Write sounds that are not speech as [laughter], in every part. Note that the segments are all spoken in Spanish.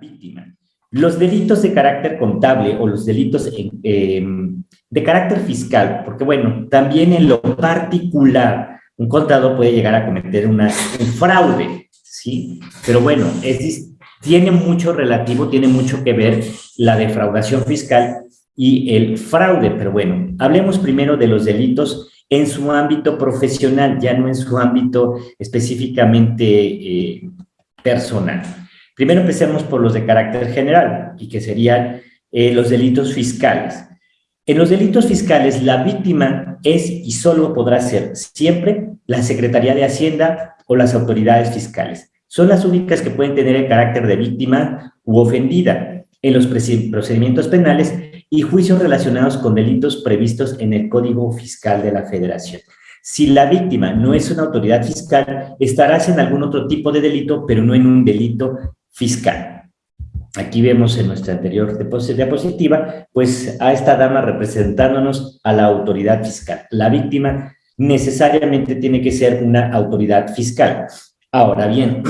víctima. Los delitos de carácter contable o los delitos em, de carácter fiscal, porque bueno, también en lo particular, un contador puede llegar a cometer una, un fraude, ¿sí? Pero bueno, es, tiene mucho relativo, tiene mucho que ver la defraudación fiscal y el fraude, pero bueno, hablemos primero de los delitos en su ámbito profesional, ya no en su ámbito específicamente eh, personal. Primero empecemos por los de carácter general, y que serían eh, los delitos fiscales. En los delitos fiscales, la víctima es y solo podrá ser siempre la Secretaría de Hacienda o las autoridades fiscales. Son las únicas que pueden tener el carácter de víctima u ofendida en los procedimientos penales y juicios relacionados con delitos previstos en el Código Fiscal de la Federación. Si la víctima no es una autoridad fiscal, estarás en algún otro tipo de delito, pero no en un delito fiscal. Aquí vemos en nuestra anterior diapositiva, pues a esta dama representándonos a la autoridad fiscal. La víctima necesariamente tiene que ser una autoridad fiscal. Ahora bien,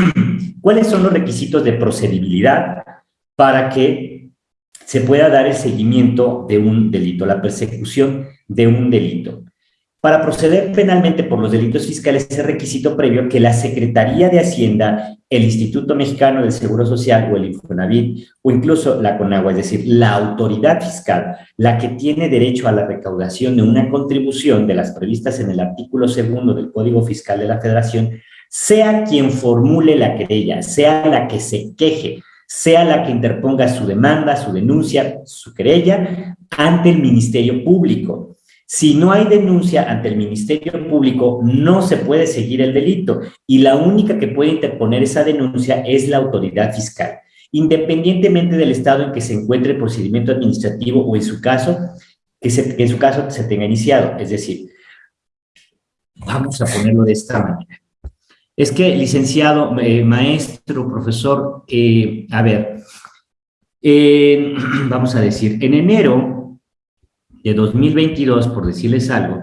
[clears throat] ¿cuáles son los requisitos de procedibilidad para que se pueda dar el seguimiento de un delito, la persecución de un delito. Para proceder penalmente por los delitos fiscales es requisito previo que la Secretaría de Hacienda, el Instituto Mexicano del Seguro Social o el Infonavit o incluso la CONAGUA, es decir, la autoridad fiscal, la que tiene derecho a la recaudación de una contribución de las previstas en el artículo segundo del Código Fiscal de la Federación, sea quien formule la querella, sea la que se queje, sea la que interponga su demanda, su denuncia, su querella ante el Ministerio Público. Si no hay denuncia ante el Ministerio Público, no se puede seguir el delito y la única que puede interponer esa denuncia es la autoridad fiscal, independientemente del estado en que se encuentre el procedimiento administrativo o en su caso, que, en su caso se tenga iniciado. Es decir, vamos a ponerlo de esta manera. Es que, licenciado, eh, maestro, profesor, eh, a ver, [clears throat] vamos a decir, en enero de 2022, por decirles algo,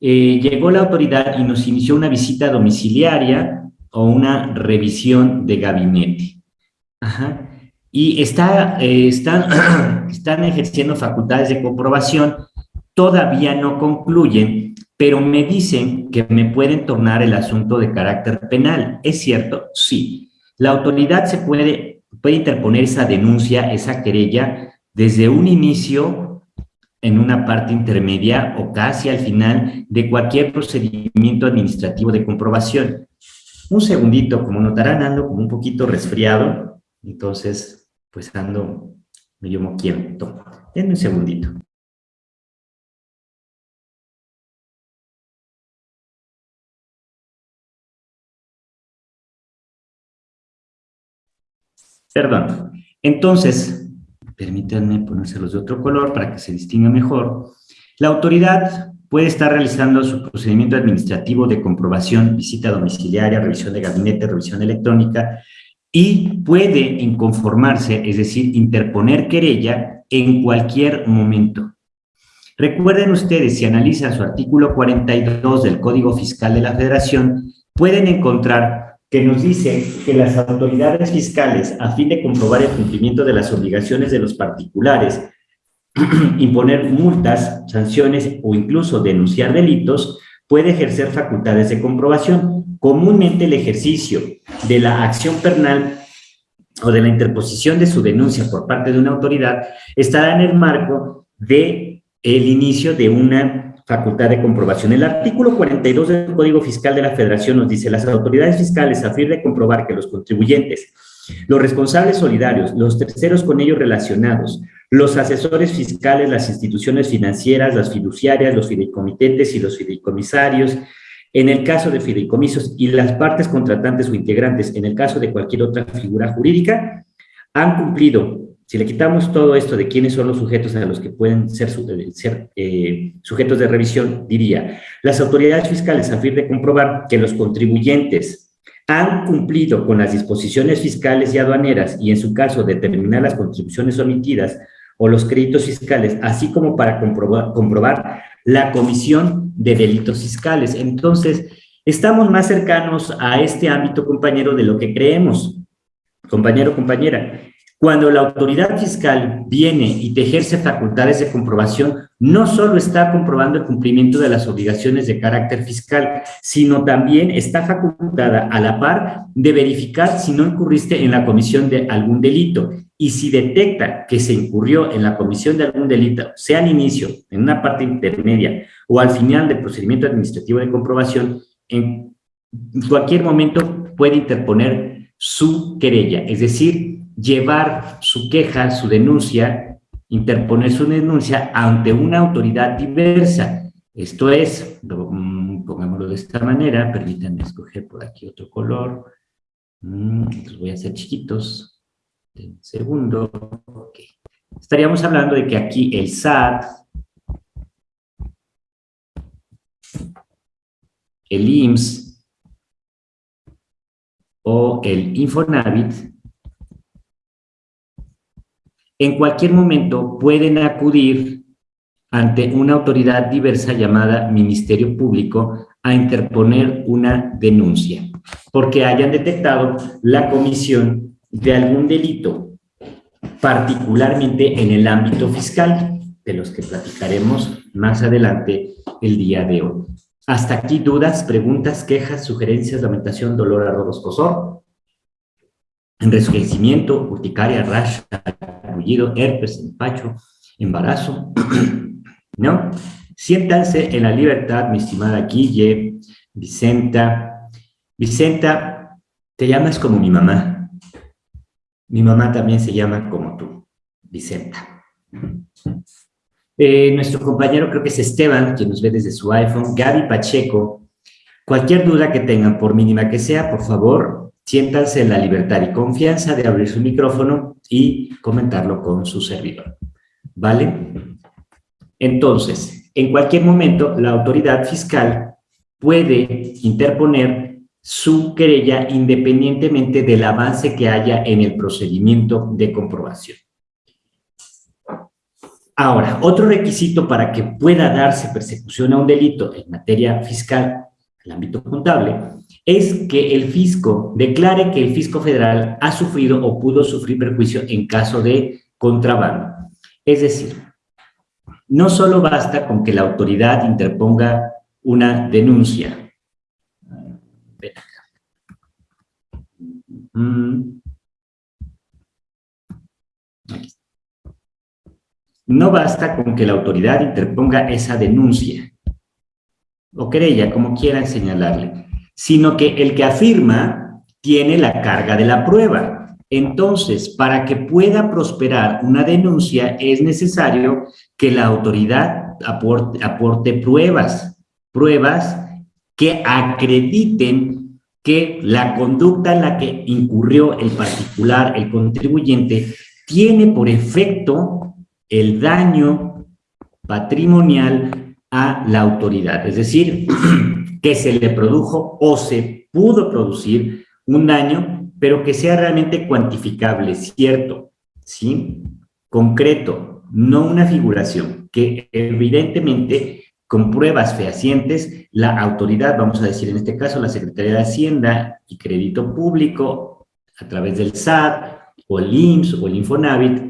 eh, llegó la autoridad y nos inició una visita domiciliaria o una revisión de gabinete. Y está, están, [clears throat] están ejerciendo facultades de comprobación, todavía no concluyen, pero me dicen que me pueden tornar el asunto de carácter penal. ¿Es cierto? Sí. La autoridad se puede, puede interponer esa denuncia, esa querella, desde un inicio, en una parte intermedia o casi al final de cualquier procedimiento administrativo de comprobación. Un segundito, como notarán, ando como un poquito resfriado, entonces, pues ando medio moquiento. Denme un segundito. Perdón. Entonces, permítanme ponérselos de otro color para que se distinga mejor. La autoridad puede estar realizando su procedimiento administrativo de comprobación, visita domiciliaria, revisión de gabinete, revisión electrónica, y puede inconformarse, es decir, interponer querella en cualquier momento. Recuerden ustedes, si analizan su artículo 42 del Código Fiscal de la Federación, pueden encontrar que nos dice que las autoridades fiscales, a fin de comprobar el cumplimiento de las obligaciones de los particulares, [clears throat] imponer multas, sanciones o incluso denunciar delitos, puede ejercer facultades de comprobación. Comúnmente el ejercicio de la acción penal o de la interposición de su denuncia por parte de una autoridad estará en el marco de el inicio de una facultad de comprobación. El artículo 42 del Código Fiscal de la Federación nos dice, las autoridades fiscales a fin de comprobar que los contribuyentes, los responsables solidarios, los terceros con ellos relacionados, los asesores fiscales, las instituciones financieras, las fiduciarias, los fideicomitentes y los fideicomisarios, en el caso de fideicomisos y las partes contratantes o integrantes, en el caso de cualquier otra figura jurídica, han cumplido si le quitamos todo esto de quiénes son los sujetos a los que pueden ser, ser eh, sujetos de revisión, diría, las autoridades fiscales a fin de comprobar que los contribuyentes han cumplido con las disposiciones fiscales y aduaneras y en su caso determinar las contribuciones omitidas o los créditos fiscales, así como para comprobar, comprobar la comisión de delitos fiscales. Entonces, estamos más cercanos a este ámbito, compañero, de lo que creemos compañero, compañera, cuando la autoridad fiscal viene y te ejerce facultades de comprobación, no solo está comprobando el cumplimiento de las obligaciones de carácter fiscal, sino también está facultada a la par de verificar si no incurriste en la comisión de algún delito. Y si detecta que se incurrió en la comisión de algún delito, sea al inicio, en una parte intermedia o al final del procedimiento administrativo de comprobación, en cualquier momento puede interponer su querella, es decir, llevar su queja, su denuncia, interponer su denuncia ante una autoridad diversa. Esto es, mm, pongámoslo de esta manera, permítanme escoger por aquí otro color. Mm, los voy a hacer chiquitos. Un segundo. Estaríamos hablando de que aquí el SAT, el IMSS o el Infonavit en cualquier momento pueden acudir ante una autoridad diversa llamada Ministerio Público a interponer una denuncia, porque hayan detectado la comisión de algún delito, particularmente en el ámbito fiscal, de los que platicaremos más adelante el día de hoy. Hasta aquí dudas, preguntas, quejas, sugerencias, lamentación, dolor, arroz, escosor, enrejecimiento, urticaria, rash, herpes, empacho, embarazo, [clears throat] ¿no? Siéntanse en la libertad, mi estimada Guille, Vicenta. Vicenta, te llamas como mi mamá. Mi mamá también se llama como tú, Vicenta. Eh, nuestro compañero creo que es Esteban, quien nos ve desde su iPhone. Gaby Pacheco. Cualquier duda que tengan, por mínima que sea, por favor, siéntanse en la libertad y confianza de abrir su micrófono y comentarlo con su servidor. ¿Vale? Entonces, en cualquier momento, la autoridad fiscal puede interponer su querella independientemente del avance que haya en el procedimiento de comprobación. Ahora, otro requisito para que pueda darse persecución a un delito en materia fiscal, el ámbito contable, es que el fisco declare que el fisco federal ha sufrido o pudo sufrir perjuicio en caso de contrabando. Es decir, no solo basta con que la autoridad interponga una denuncia. No basta con que la autoridad interponga esa denuncia o querella, como quieran señalarle sino que el que afirma tiene la carga de la prueba. Entonces, para que pueda prosperar una denuncia es necesario que la autoridad aporte, pruebas, pruebas que acrediten que la conducta en la que incurrió el particular, el contribuyente, tiene por efecto el daño patrimonial a la autoridad. Es decir, [clears throat] que se le produjo o se pudo producir un daño, pero que sea realmente cuantificable, cierto, ¿sí? Concreto, no una figuración, que evidentemente con pruebas fehacientes, la autoridad, vamos a decir en este caso la Secretaría de Hacienda y Crédito Público, a través del SAT, o el IMSS, o el Infonavit,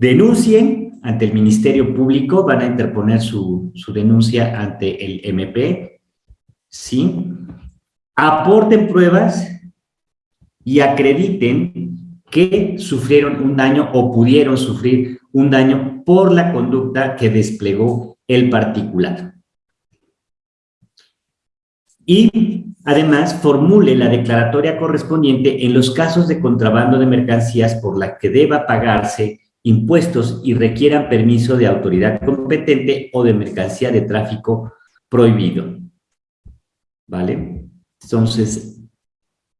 denuncien ante el Ministerio Público, van a interponer su, su denuncia ante el MP, ¿sí? Aporten pruebas y acrediten que sufrieron un daño o pudieron sufrir un daño por la conducta que desplegó el particular. Y además formule la declaratoria correspondiente en los casos de contrabando de mercancías por la que deba pagarse impuestos y requieran permiso de autoridad competente o de mercancía de tráfico prohibido. ¿Vale? Entonces,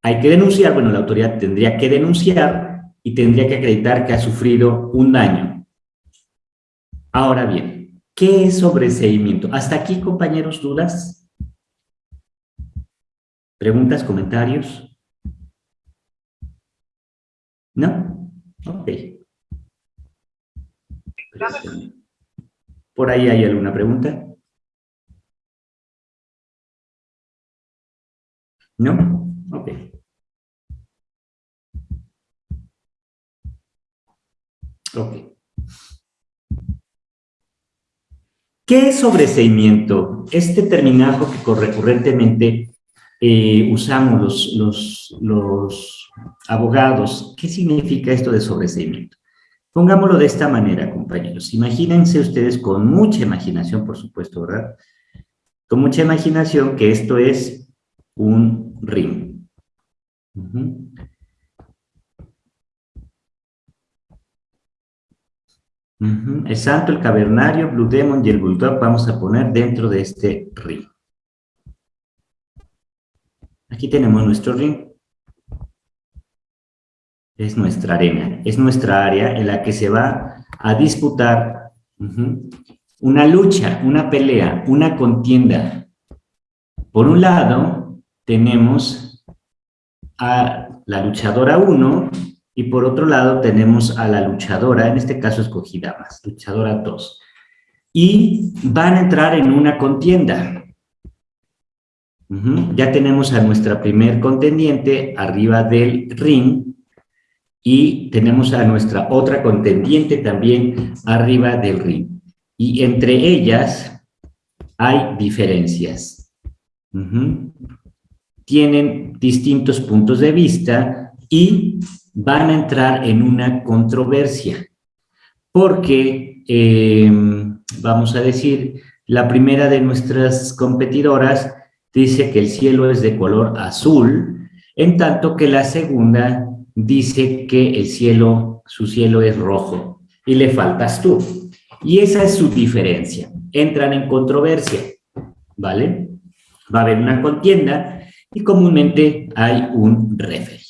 hay que denunciar, bueno, la autoridad tendría que denunciar y tendría que acreditar que ha sufrido un daño. Ahora bien, ¿qué es sobreseimiento? ¿Hasta aquí, compañeros, dudas? ¿Preguntas, comentarios? ¿No? Ok. ¿Por ahí hay alguna pregunta? ¿No? Ok. Ok. ¿Qué es sobreseimiento? Este terminajo que recurrentemente eh, usamos los, los, los abogados. ¿Qué significa esto de sobreseimiento? Pongámoslo de esta manera, compañeros. Imagínense ustedes con mucha imaginación, por supuesto, ¿verdad? Con mucha imaginación que esto es un ring. El santo, el cavernario, Blue Demon y el Bulldog vamos a poner dentro de este ring. Aquí tenemos nuestro ring. Es nuestra arena, es nuestra área en la que se va a disputar una lucha, una pelea, una contienda. Por un lado, tenemos a la luchadora 1 y por otro lado tenemos a la luchadora, en este caso escogida más, luchadora 2. Y van a entrar en una contienda. Ya tenemos a nuestra primer contendiente arriba del ring y tenemos a nuestra otra contendiente también arriba del ring. Y entre ellas hay diferencias. Tienen distintos puntos de vista y van a entrar en una controversia. Porque, em, vamos a decir, la primera de nuestras competidoras dice que el cielo es de color azul, en tanto que la segunda dice que el cielo, su cielo es rojo, y le faltas tú. Y esa es su diferencia. Entran en controversia, ¿vale? Va a haber una contienda y comúnmente hay un referee,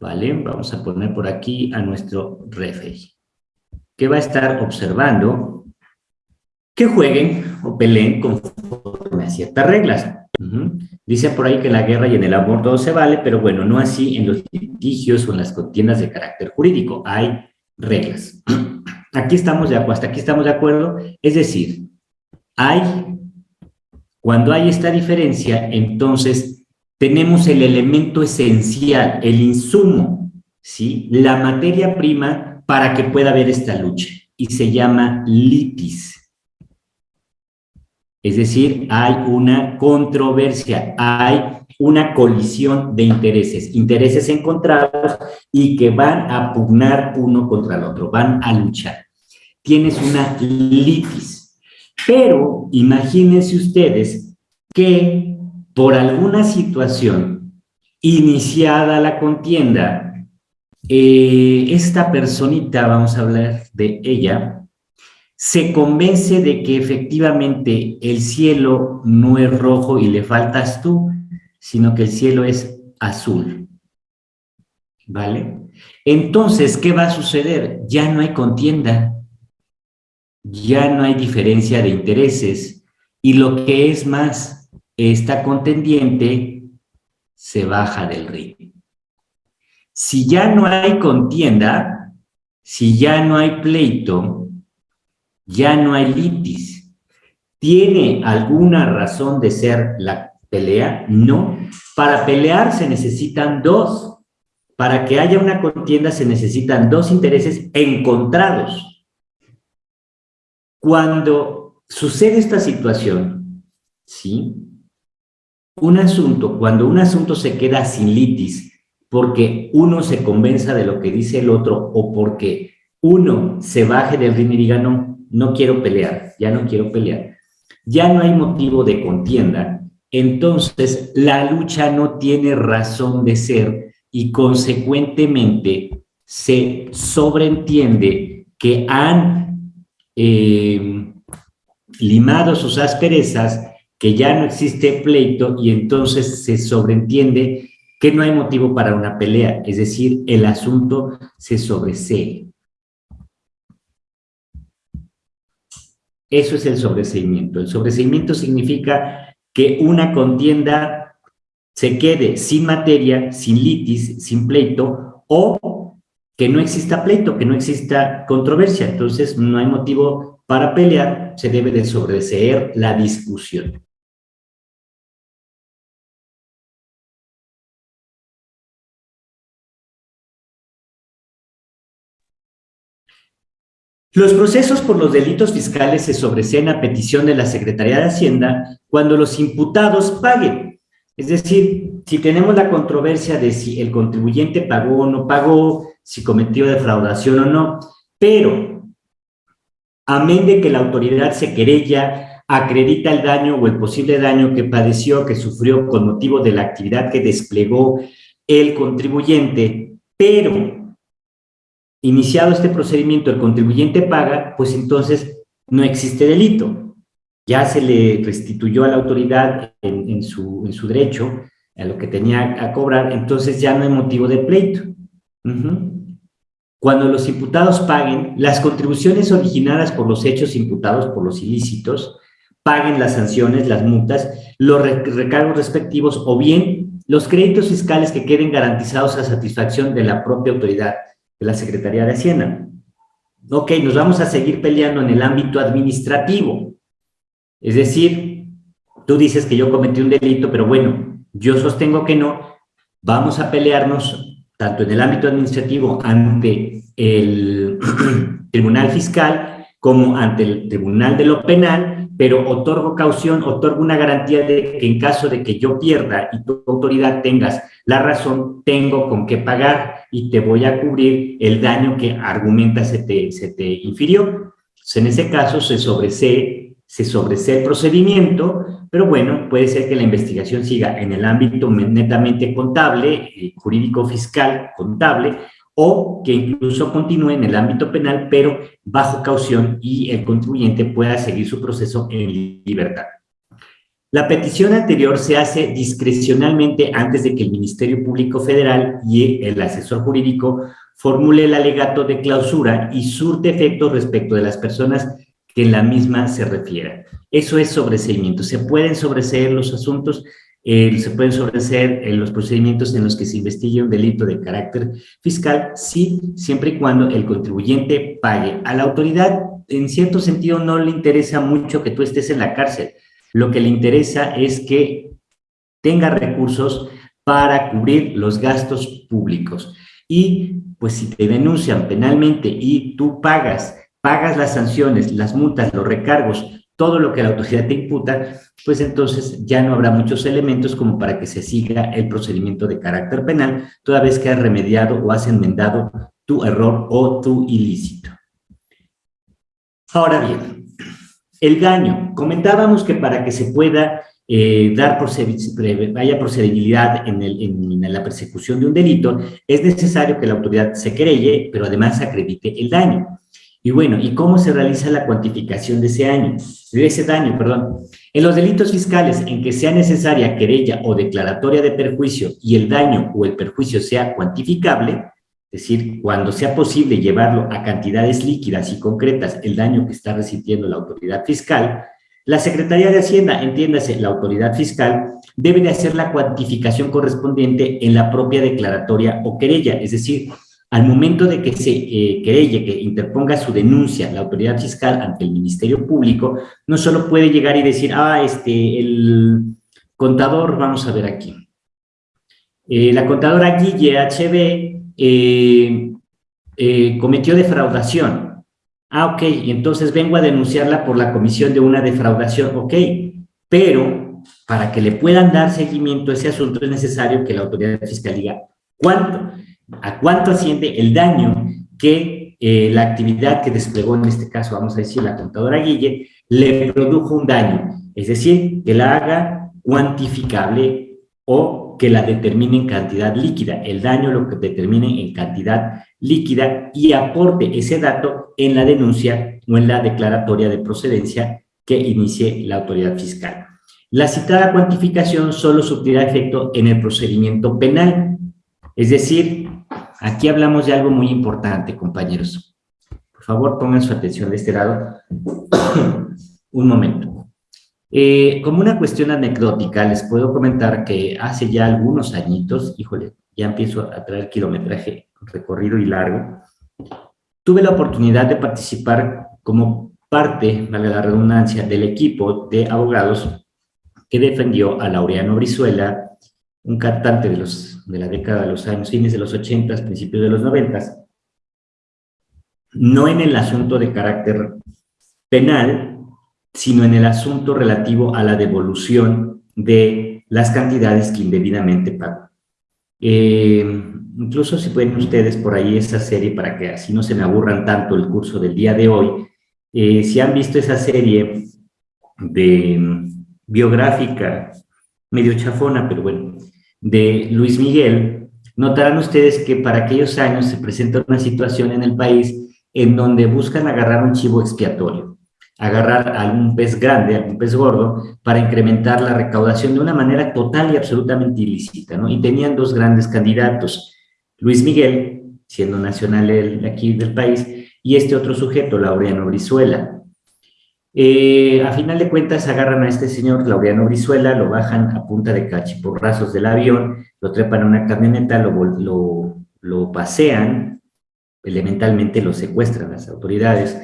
¿vale? Vamos a poner por aquí a nuestro referee, que va a estar observando que jueguen o peleen conforme a ciertas reglas. Dice por ahí que en la guerra y en el amor todo se vale, pero bueno, no así en los litigios o en las contiendas de carácter jurídico. Hay reglas. [clears throat] Aquí estamos de acuerdo, hasta aquí estamos de acuerdo. Es decir, hay, cuando hay esta diferencia, entonces tenemos el elemento esencial, el insumo, ¿sí? La materia prima para que pueda haber esta lucha. Y se llama litis. Es decir, hay una controversia, hay una colisión de intereses, intereses encontrados y que van a pugnar uno contra el otro, van a luchar. Tienes una litis. Pero imagínense ustedes que por alguna situación iniciada la contienda, eh, esta personita, vamos a hablar de ella, se convence de que efectivamente el cielo no es rojo y le faltas tú, sino que el cielo es azul. ¿Vale? Entonces, ¿qué va a suceder? Ya no hay contienda, ya no hay diferencia de intereses, y lo que es más, esta contendiente se baja del ring. Si ya no hay contienda, si ya no hay pleito, ya no hay litis. ¿Tiene alguna razón de ser la pelea? No. Para pelear se necesitan dos. Para que haya una contienda se necesitan dos intereses encontrados. Cuando sucede esta situación, ¿sí? Un asunto, cuando un asunto se queda sin litis, porque uno se convenza de lo que dice el otro o porque uno se baje del ring y diga, no, no quiero pelear, ya no quiero pelear, ya no hay motivo de contienda, entonces la lucha no tiene razón de ser y consecuentemente se sobreentiende que han eh, limado sus asperezas, que ya no existe pleito y entonces se sobreentiende que no hay motivo para una pelea, es decir, el asunto se sobresee. Eso es el sobreseimiento. El sobreseimiento significa que una contienda se quede sin materia, sin litis, sin pleito, o que no exista pleito, que no exista controversia. Entonces, no hay motivo para pelear, se debe de sobreseer la discusión. Los procesos por los delitos fiscales se sobreseen a petición de la Secretaría de Hacienda cuando los imputados paguen. Es decir, si tenemos la controversia de si el contribuyente pagó o no pagó, si cometió defraudación o no, pero amén de que la autoridad se querella, acredita el daño o el posible daño que padeció, que sufrió con motivo de la actividad que desplegó el contribuyente, pero iniciado este procedimiento, el contribuyente paga, pues entonces no existe delito. Ya se le restituyó a la autoridad en, su, en su, derecho a lo que tenía a cobrar, entonces ya no hay motivo de pleito. Cuando los imputados paguen, las contribuciones originadas por los hechos imputados por los ilícitos, paguen las sanciones, las multas, los recargos respectivos o bien los créditos fiscales que queden garantizados a satisfacción de la propia autoridad de la Secretaría de Hacienda. Ok, nos vamos a seguir peleando en el ámbito administrativo. Es decir, tú dices que yo cometí un delito, pero bueno, yo sostengo que no. Vamos a pelearnos tanto en el ámbito administrativo ante el [clears throat] Tribunal Fiscal como ante el Tribunal de lo Penal pero otorgo caución, otorgo una garantía de que en caso de que yo pierda y tu autoridad tengas la razón, tengo con qué pagar y te voy a cubrir el daño que argumenta se te, se te infirió. en ese caso se sobresee, se sobresee el procedimiento, pero bueno, puede ser que la investigación siga en el ámbito netamente contable, eh, jurídico fiscal, contable, o que incluso continúe en el ámbito penal, pero bajo caución y el contribuyente pueda seguir su proceso en libertad. La petición anterior se hace discrecionalmente antes de que el Ministerio Público Federal y el asesor jurídico formule el alegato de clausura y surte efectos respecto de las personas que en la misma se refieran. Eso es sobreseimiento. Se pueden sobreseer los asuntos eh, se pueden sobreseer en los procedimientos en los que se investigue un delito de carácter fiscal, sí, siempre y cuando el contribuyente pague. A la autoridad, en cierto sentido, no le interesa mucho que tú estés en la cárcel. Lo que le interesa es que tenga recursos para cubrir los gastos públicos. Y pues si te denuncian penalmente y tú pagas, pagas las sanciones, las multas, los recargos, todo lo que la autoridad te imputa, pues entonces ya no habrá muchos elementos como para que se siga el procedimiento de carácter penal, toda vez que has remediado o has enmendado tu error o tu ilícito. Ahora bien, el daño. Comentábamos que para que se pueda eh, dar haya procedibilidad en, en, la persecución de un delito, es necesario que la autoridad se querelle, pero además acredite el daño. Y bueno, ¿y cómo se realiza la cuantificación de ese año? De ese daño, perdón. En los delitos fiscales en que sea necesaria querella o declaratoria de perjuicio y el daño o el perjuicio sea cuantificable, es decir, cuando sea posible llevarlo a cantidades líquidas y concretas el daño que está recibiendo la autoridad fiscal, la Secretaría de Hacienda, entiéndase, la autoridad fiscal, debe de hacer la cuantificación correspondiente en la propia declaratoria o querella, es decir, al momento de que se eh, que interponga su denuncia la autoridad fiscal ante el Ministerio Público, no solo puede llegar y decir, ah, este, el contador, vamos a ver aquí, eh, la contadora Guille HB eh, cometió defraudación. Ah, ok, entonces vengo a denunciarla por la comisión de una defraudación, ok, pero para que le puedan dar seguimiento a ese asunto es necesario que la autoridad fiscal diga cuánto a cuánto asciende el daño que eh, la actividad que desplegó, en este caso vamos a decir la contadora Guille, le produjo un daño, es decir, que la haga cuantificable o que la determine en cantidad líquida, el daño lo que determine en cantidad líquida y aporte ese dato en la denuncia o en la declaratoria de procedencia que inicie la autoridad fiscal. La citada cuantificación solo surtirá efecto en el procedimiento penal, es decir, aquí hablamos de algo muy importante, compañeros. Por favor, pongan su atención de este lado. [coughs] Un momento. Eh, como una cuestión anecdótica, les puedo comentar que hace ya algunos añitos, híjole, ya empiezo a traer kilometraje recorrido y largo, tuve la oportunidad de participar como parte, valga la redundancia, del equipo de abogados que defendió a Laureano Brizuela un cantante de, los, de la década de los años, fines de los 80, principios de los 90. no en el asunto de carácter penal, sino en el asunto relativo a la devolución de las cantidades que indebidamente pagó. Eh, incluso si pueden ustedes por ahí esa serie para que así no se me aburran tanto el curso del día de hoy, eh, si han visto esa serie de mm, biográfica, medio chafona, pero bueno, de Luis Miguel, notarán ustedes que para aquellos años se presenta una situación en el país en donde buscan agarrar un chivo expiatorio, agarrar algún pez grande, algún pez gordo, para incrementar la recaudación de una manera total y absolutamente ilícita, ¿no? Y tenían dos grandes candidatos, Luis Miguel, siendo nacional aquí del país, y este otro sujeto, Laureano Brizuela. Eh, a final de cuentas agarran a este señor Laureano Brizuela, lo bajan a punta de cachiporrazos del avión, lo trepan a una camioneta, lo, lo, lo pasean, elementalmente lo secuestran las autoridades,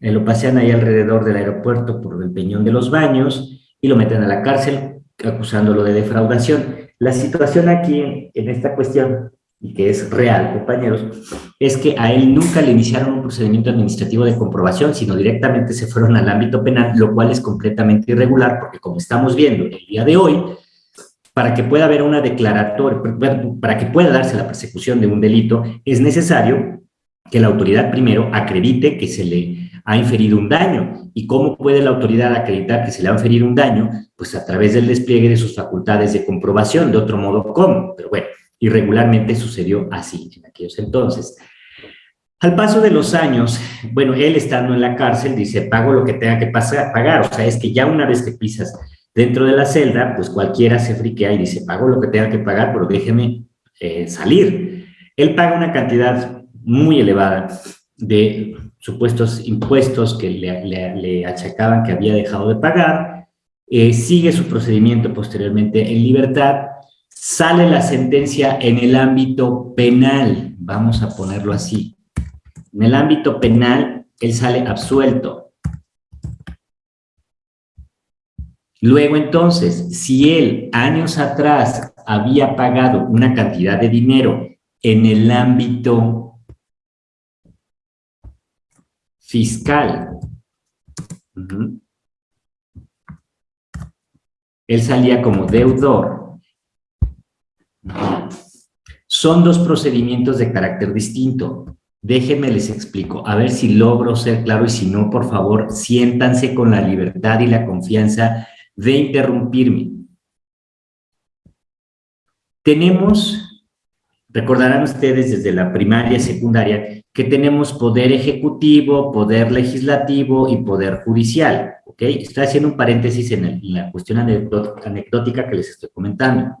eh, lo pasean ahí alrededor del aeropuerto por el Peñón de los Baños y lo meten a la cárcel acusándolo de defraudación. La situación aquí, en esta cuestión, y que es real, compañeros, es que a él nunca le iniciaron un procedimiento administrativo de comprobación, sino directamente se fueron al ámbito penal, lo cual es completamente irregular, porque como estamos viendo el día de hoy, para que pueda haber una declaratoria, para que pueda darse la persecución de un delito, es necesario que la autoridad primero acredite que se le ha inferido un daño. ¿Y cómo puede la autoridad acreditar que se le ha inferido un daño? Pues a través del despliegue de sus facultades de comprobación, de otro modo, ¿cómo? Pero bueno, y regularmente sucedió así en aquellos entonces. Al paso de los años, bueno, él estando en la cárcel dice, pago lo que tenga que pasar, pagar, o sea, es que ya una vez que pisas dentro de la celda, pues cualquiera se friquea y dice, pago lo que tenga que pagar, pero déjeme eh, salir. Él paga una cantidad muy elevada de supuestos impuestos que le, achacaban que había dejado de pagar, eh, sigue su procedimiento posteriormente en libertad, sale la sentencia en el ámbito penal, vamos a ponerlo así. En el ámbito penal, él sale absuelto. Luego entonces, si él años atrás había pagado una cantidad de dinero en el ámbito fiscal, él salía como deudor, son dos procedimientos de carácter distinto. Déjenme les explico, a ver si logro ser claro y si no, por favor, siéntanse con la libertad y la confianza de interrumpirme. Tenemos, recordarán ustedes desde la primaria, secundaria, que tenemos poder ejecutivo, poder legislativo y poder judicial, ¿ok? Estoy haciendo un paréntesis en, la cuestión anecdótica que les estoy comentando.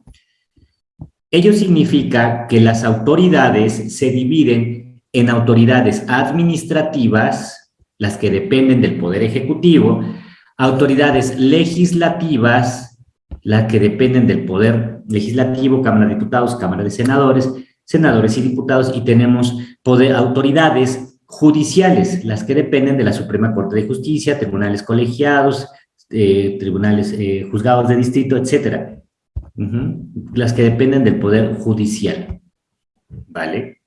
Ello significa que las autoridades se dividen en autoridades administrativas, las que dependen del Poder Ejecutivo, autoridades legislativas, las que dependen del Poder Legislativo, Cámara de Diputados, Cámara de Senadores, senadores y diputados, y tenemos autoridades judiciales, las que dependen de la Suprema Corte de Justicia, tribunales colegiados, eh, tribunales, eh, juzgados de distrito, etcétera las que dependen del Poder Judicial. ¿Vale?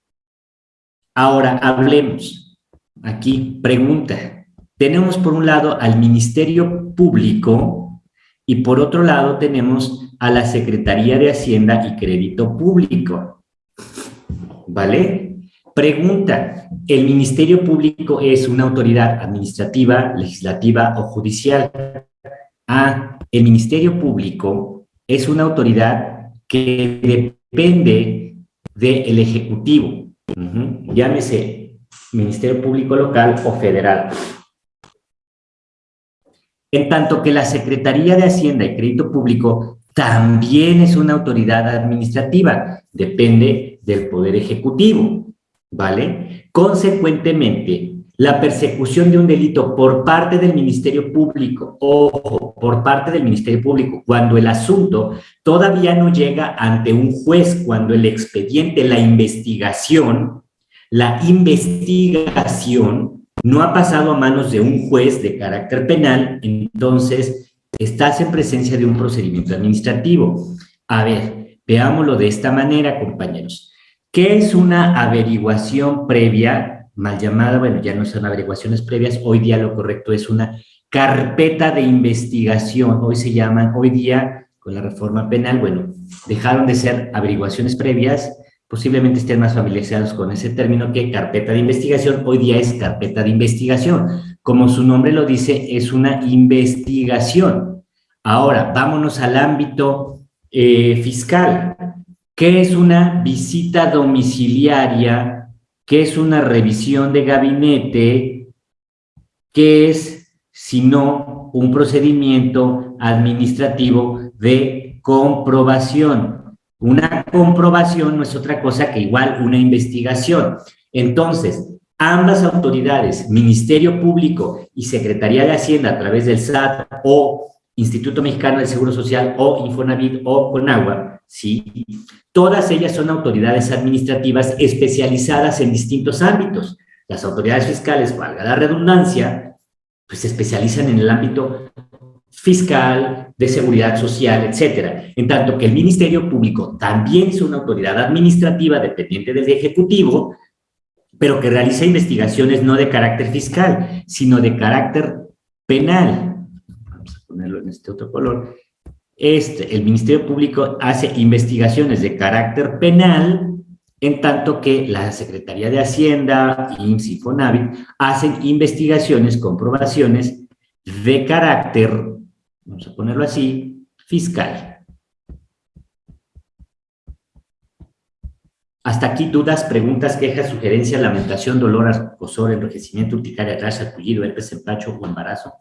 Ahora hablemos. Aquí, pregunta. Tenemos por un lado al Ministerio Público y por otro lado tenemos a la Secretaría de Hacienda y Crédito Público. ¿Vale? Pregunta, ¿el Ministerio Público es una autoridad administrativa, legislativa o judicial? Ah, el Ministerio Público es una autoridad que depende del Ejecutivo, llámese Ministerio Público Local o Federal. En tanto que la Secretaría de Hacienda y Crédito Público también es una autoridad administrativa, depende del Poder Ejecutivo, ¿vale? Consecuentemente, la persecución de un delito por parte del Ministerio Público, o por parte del Ministerio Público, cuando el asunto todavía no llega ante un juez, cuando el expediente, la investigación, la investigación no ha pasado a manos de un juez de carácter penal, entonces estás en presencia de un procedimiento administrativo. A ver, veámoslo de esta manera, compañeros. ¿Qué es una averiguación previa mal llamada, bueno, ya no son averiguaciones previas, hoy día lo correcto es una carpeta de investigación, hoy se llaman, hoy día con la reforma penal, bueno, dejaron de ser averiguaciones previas, posiblemente estén más familiarizados con ese término que carpeta de investigación, hoy día es carpeta de investigación, como su nombre lo dice, es una investigación. Ahora, vámonos al ámbito eh, fiscal. ¿Qué es una visita domiciliaria? ¿Qué es una revisión de gabinete? ¿Qué es, si no, un procedimiento administrativo de comprobación? Una comprobación no es otra cosa que igual una investigación. Entonces, ambas autoridades, Ministerio Público y Secretaría de Hacienda a través del SAT o Instituto Mexicano del Seguro Social o Infonavit o Conagua, ¿sí? Todas ellas son autoridades administrativas especializadas en distintos ámbitos. Las autoridades fiscales, valga la redundancia, pues se especializan en el ámbito fiscal, de seguridad social, etcétera. En tanto que el Ministerio Público también es una autoridad administrativa dependiente del Ejecutivo, pero que realiza investigaciones no de carácter fiscal, sino de carácter penal. Vamos a ponerlo en este otro color. Este, el Ministerio Público hace investigaciones de carácter penal, en tanto que la Secretaría de Hacienda, y FONAVIT hacen investigaciones, comprobaciones de carácter, vamos a ponerlo así, fiscal. Hasta aquí dudas, preguntas, quejas, sugerencias, lamentación, dolor, acosor, enrojecimiento, urticaria, atrás, acullido, herpes, empacho o embarazo.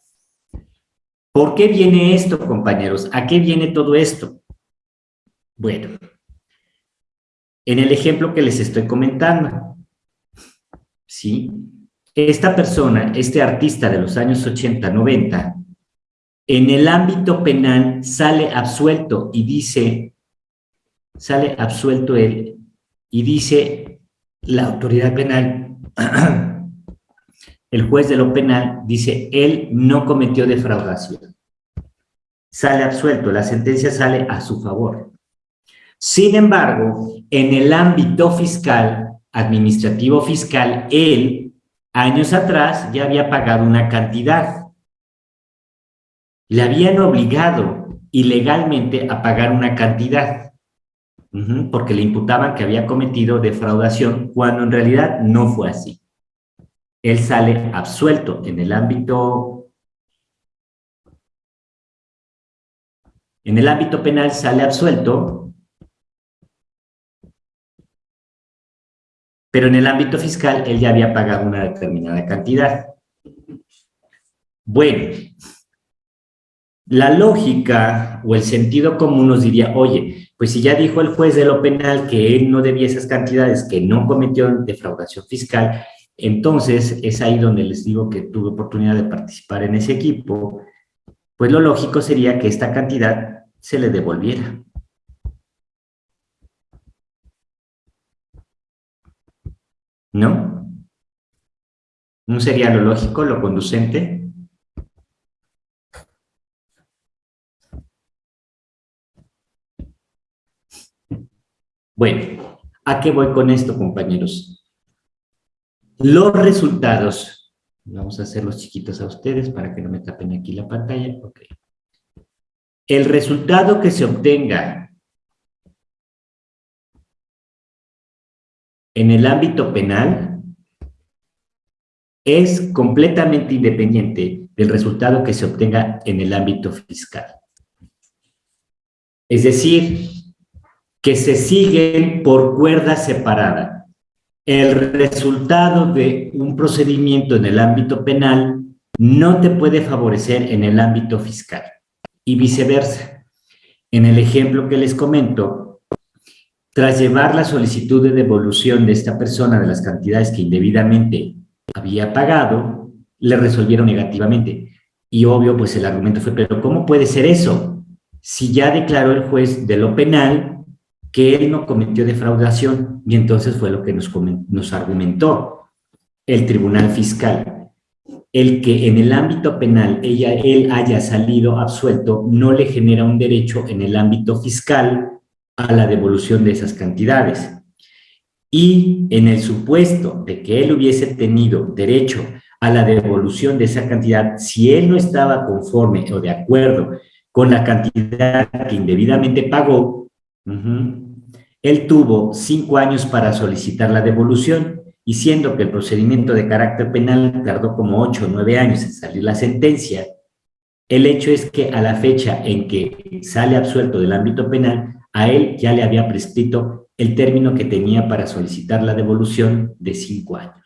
¿Por qué viene esto, compañeros? ¿A qué viene todo esto? Bueno, en el ejemplo que les estoy comentando, ¿sí? Esta persona, este artista de los años 80, 90, en el ámbito penal sale absuelto y dice, sale absuelto él y dice la autoridad penal, [clears throat] el juez de lo penal dice, él no cometió defraudación. Sale absuelto, la sentencia sale a su favor. Sin embargo, en el ámbito fiscal, administrativo fiscal, él, años atrás, ya había pagado una cantidad. Le habían obligado ilegalmente a pagar una cantidad porque le imputaban que había cometido defraudación cuando en realidad no fue así. Él sale absuelto en el ámbito en el ámbito penal sale absuelto, pero en el ámbito fiscal él ya había pagado una determinada cantidad. Bueno, la lógica o el sentido común nos diría, oye, pues si ya dijo el juez de lo penal que él no debía esas cantidades, que no cometió defraudación fiscal, entonces es ahí donde les digo que tuve oportunidad de participar en ese equipo, pues lo lógico sería que esta cantidad se le devolviera. ¿No? ¿No sería lo lógico, lo conducente? Bueno, ¿a qué voy con esto, compañeros? Los resultados, vamos a hacerlos chiquitos a ustedes para que no me tapen aquí la pantalla. Okay. El resultado que se obtenga en el ámbito penal es completamente independiente del resultado que se obtenga en el ámbito fiscal. Es decir, que se siguen por cuerda separada. El resultado de un procedimiento en el ámbito penal no te puede favorecer en el ámbito fiscal y viceversa. En el ejemplo que les comento, tras llevar la solicitud de devolución de esta persona de las cantidades que indebidamente había pagado, le resolvieron negativamente. Y obvio, pues el argumento fue, pero ¿cómo puede ser eso? Si ya declaró el juez de lo penal que él no cometió defraudación y entonces fue lo que nos, nos argumentó el tribunal fiscal. El que en el ámbito penal ella, él haya salido absuelto no le genera un derecho en el ámbito fiscal a la devolución de esas cantidades. y en el supuesto de que él hubiese tenido derecho a la devolución de esa cantidad, si él no estaba conforme o de acuerdo con la cantidad que indebidamente pagó, él tuvo cinco años para solicitar la devolución y siendo que el procedimiento de carácter penal tardó como ocho o nueve años en salir la sentencia, el hecho es que a la fecha en que sale absuelto del ámbito penal, a él ya le había prescrito el término que tenía para solicitar la devolución de cinco años.